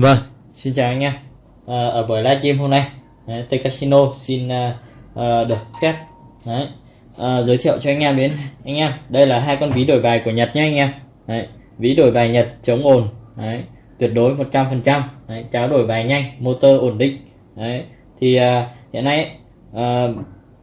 Vâng, xin chào anh em. À, ờ, ở buổi livestream hôm nay, Tây Casino xin uh, uh, được phép đấy, uh, giới thiệu cho anh em đến anh em. Đây là hai con ví đổi bài của Nhật nhé anh em. Đấy, ví đổi bài Nhật chống ồn, đấy, tuyệt đối 100%, trăm cháo đổi bài nhanh, motor ổn định. Đấy, thì uh, hiện nay uh,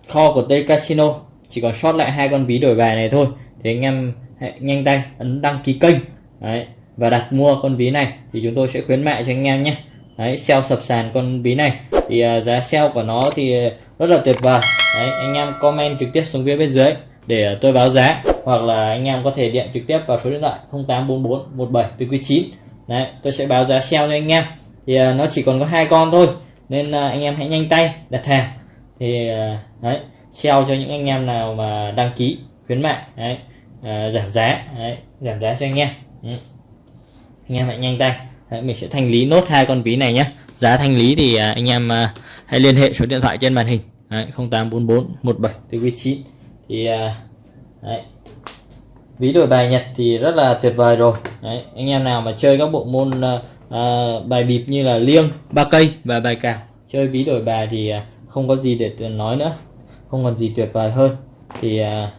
kho của t Casino chỉ còn sót lại hai con ví đổi bài này thôi. Thì anh em hãy nhanh tay ấn đăng ký kênh. Đấy, và đặt mua con ví này thì chúng tôi sẽ khuyến mại cho anh em nhé đấy sell sập sàn con ví này thì uh, giá sale của nó thì rất là tuyệt vời. Đấy anh em comment trực tiếp xuống phía bên dưới để à, tôi báo giá. Hoặc là anh em có thể điện trực tiếp vào số điện thoại 0844 17 9 đấy tôi sẽ báo giá sale cho anh em. Thì uh, nó chỉ còn có hai con thôi nên uh, anh em hãy nhanh tay đặt hàng. Thì uh, đấy sale cho những anh em nào mà đăng ký khuyến mại đấy uh, giảm giá đấy giảm giá cho anh em. Ừ anh em hãy nhanh tay. Đấy, mình sẽ thanh lý nốt hai con ví này nhé giá thanh lý thì à, anh em à, hãy liên hệ số điện thoại trên màn hình. Đấy, 0844 17 9 thì à, đấy, ví đổi bài Nhật thì rất là tuyệt vời rồi. Đấy, anh em nào mà chơi các bộ môn à, bài bịp như là liêng ba cây và bài cào chơi ví đổi bài thì không có gì để nói nữa. Không còn gì tuyệt vời hơn. Thì à,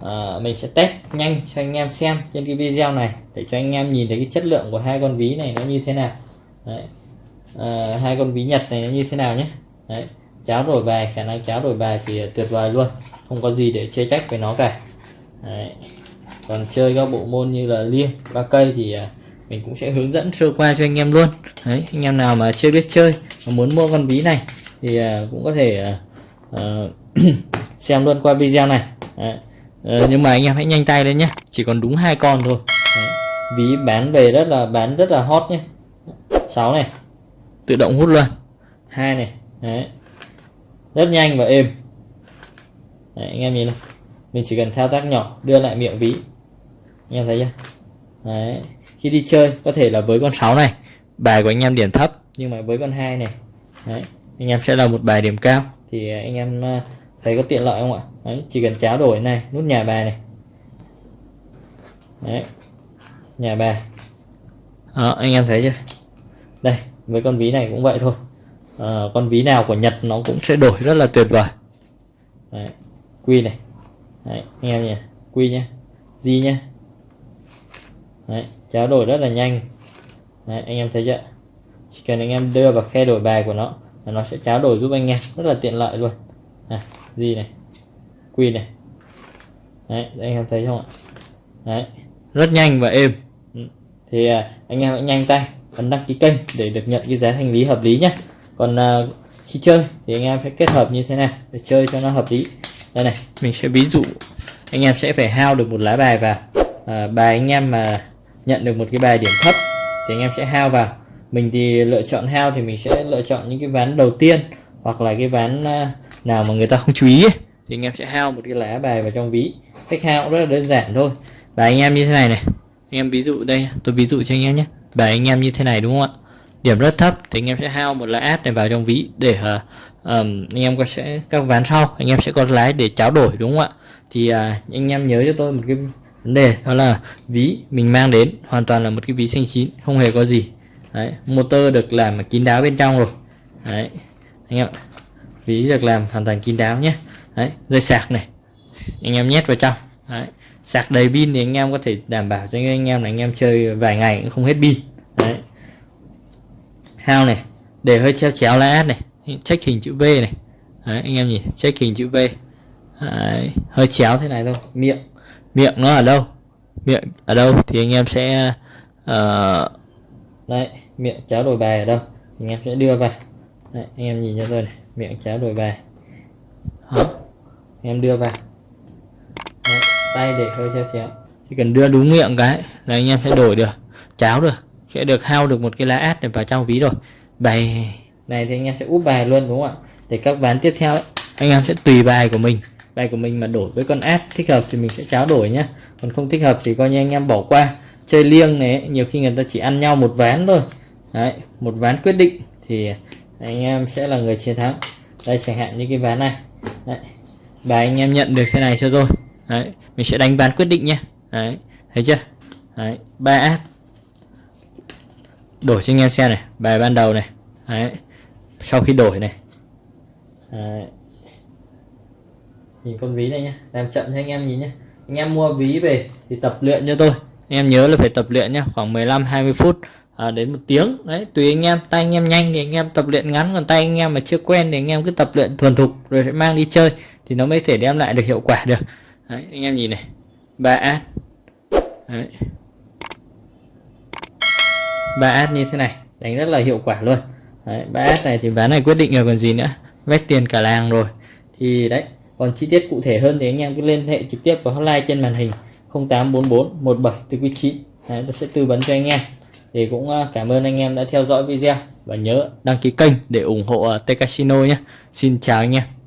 à, mình sẽ test nhanh cho anh em xem trên cái video này để cho anh em nhìn thấy cái chất lượng của hai con ví này nó như thế nào. Đấy. À, hai con ví nhật này như thế nào nhé Đấy. cháo đổi bài khả năng cháo đổi bài thì tuyệt vời luôn không có gì để chê trách với nó cả Đấy. còn chơi các bộ môn như là liêng ba cây thì à, mình cũng sẽ hướng dẫn sơ qua cho anh em luôn Đấy, anh em nào mà chưa biết chơi mà muốn mua con ví này thì à, cũng có thể uh, xem luôn qua video này Đấy. Ờ, nhưng mà anh em hãy nhanh tay lên nhé chỉ còn đúng hai con thôi Đấy. ví bán về rất là bán rất là hot nhé 6 này tự động hút luôn. Hai này Đấy. rất nhanh và êm. Đấy, anh em nhìn này. Mình chỉ cần thao tác nhỏ đưa lại miệng ví. Anh em thấy chưa? Đấy. khi đi chơi có thể là với con 6 này. Bài của anh em điểm thấp nhưng mà với con hai này. Đấy. anh em sẽ là một bài điểm cao. Thì anh em ờ, thấy có tiện lợi không ạ? Đấy chỉ cần cháo đổi này nút nhà bài này. Đấy nhà bài. Đó, anh em thấy chưa? Đây với con ví này cũng vậy thôi. À, con ví nào của Nhật nó cũng sẽ đổi rất là tuyệt vời. Đấy, quy này. Đấy, anh em nhỉ? Quy nhé G nhé đấy, cháo đổi rất là nhanh. Đấy, anh em thấy chưa? Chỉ cần anh em đưa vào khe đổi bài của nó là nó sẽ cháo đổi giúp anh em. Rất là tiện lợi luôn. À, gì này. Quy này. Đấy anh em thấy không ạ? Đấy rất nhanh và êm. Ừ, thì à, anh em hãy nhanh tay ấn đăng ký kênh để được nhận cái giá thanh lý hợp lý nhé còn à, khi chơi thì anh em phải kết hợp như thế này. Để chơi cho nó hợp lý. Đây này. Mình sẽ ví dụ anh em sẽ phải hao được một lá bài vào. À, bài anh em mà nhận được một cái bài điểm thấp thì anh em sẽ hao vào. Mình thì lựa chọn hao thì mình sẽ lựa chọn những cái ván đầu tiên hoặc là cái ván à, nào mà người ta không chú ý ấy, thì anh em sẽ hao một cái lá bài vào trong ví. Cách hao cũng rất là đơn giản thôi. Và anh em như thế này này. Anh em ví dụ đây tôi ví dụ cho anh em nhé bài anh em như thế này đúng không ạ? Điểm rất thấp thì anh em sẽ hao một lá át này vào trong ví để uh, um, anh em có sẽ các ván sau anh em sẽ có lái để tráo đổi đúng không ạ? Thì uh, anh em nhớ cho tôi một cái vấn đề đó là ví mình mang đến hoàn toàn là một cái ví xanh chín không hề có gì. Đấy motor được làm kín đáo bên trong rồi. Đấy anh em ví được làm hoàn toàn kín đáo nhé. Đấy dây sạc này. Anh em nhét vào trong. Đấy sạc đầy pin thì anh em có thể đảm bảo cho anh em là anh em chơi vài ngày cũng không hết pin. Đấy. Hao này để hơi treo chéo lá này check hình chữ V này. Đấy, anh em nhìn check hình chữ V. Đấy, hơi chéo thế này thôi miệng miệng nó ở đâu? Miệng ở đâu thì anh em sẽ uh, đấy miệng cháo đổi bài ở đâu? Anh em sẽ đưa vào. Đấy, anh em nhìn cho tôi này miệng cháo đổi bài. Đó em đưa vào tay để hơi chéo chéo chỉ cần đưa đúng miệng cái là anh em sẽ đổi được cháo được sẽ được hao được một cái lá át để vào trong ví rồi. Bài này thì anh em sẽ úp bài luôn đúng không ạ? Để các ván tiếp theo ấy, anh em sẽ tùy bài của mình. Bài của mình mà đổi với con át thích hợp thì mình sẽ cháo đổi nhá. Còn không thích hợp thì coi như anh em bỏ qua. Chơi liêng này nhiều khi người ta chỉ ăn nhau một ván thôi. Đấy một ván quyết định thì anh em sẽ là người chiến thắng. Đây chẳng hạn như cái ván này. Đấy. bài anh em nhận được thế này cho tôi đấy mình sẽ đánh ván quyết định nhé đấy thấy chưa? Đấy ba át đổi cho anh em xem này bài ban đầu này. Đấy sau khi đổi này. Đấy. nhìn con ví này nhé làm chậm cho anh em nhìn nhé anh em mua ví về thì tập luyện cho tôi. Anh em nhớ là phải tập luyện nhé khoảng 15 20 phút à, đến một tiếng. Đấy tùy anh em tay anh em nhanh thì anh em tập luyện ngắn còn tay anh em mà chưa quen thì anh em cứ tập luyện thuần thục rồi sẽ mang đi chơi thì nó mới thể đem lại được hiệu quả được đấy, anh em nhìn này. Ba át đấy. ba át như thế này đánh rất là hiệu quả luôn. Đấy, ba át này thì ván này quyết định rồi còn gì nữa? Vét tiền cả làng rồi. Thì đấy còn chi tiết cụ thể hơn thì anh em cứ liên hệ trực tiếp vào hotline trên màn hình 0844 17 từ quý 9 đấy, tôi sẽ tư vấn cho anh em. Thì cũng à, cảm ơn anh em đã theo dõi video và nhớ đăng ký kênh để ủng hộ à, T Casino nhé. Xin chào anh em.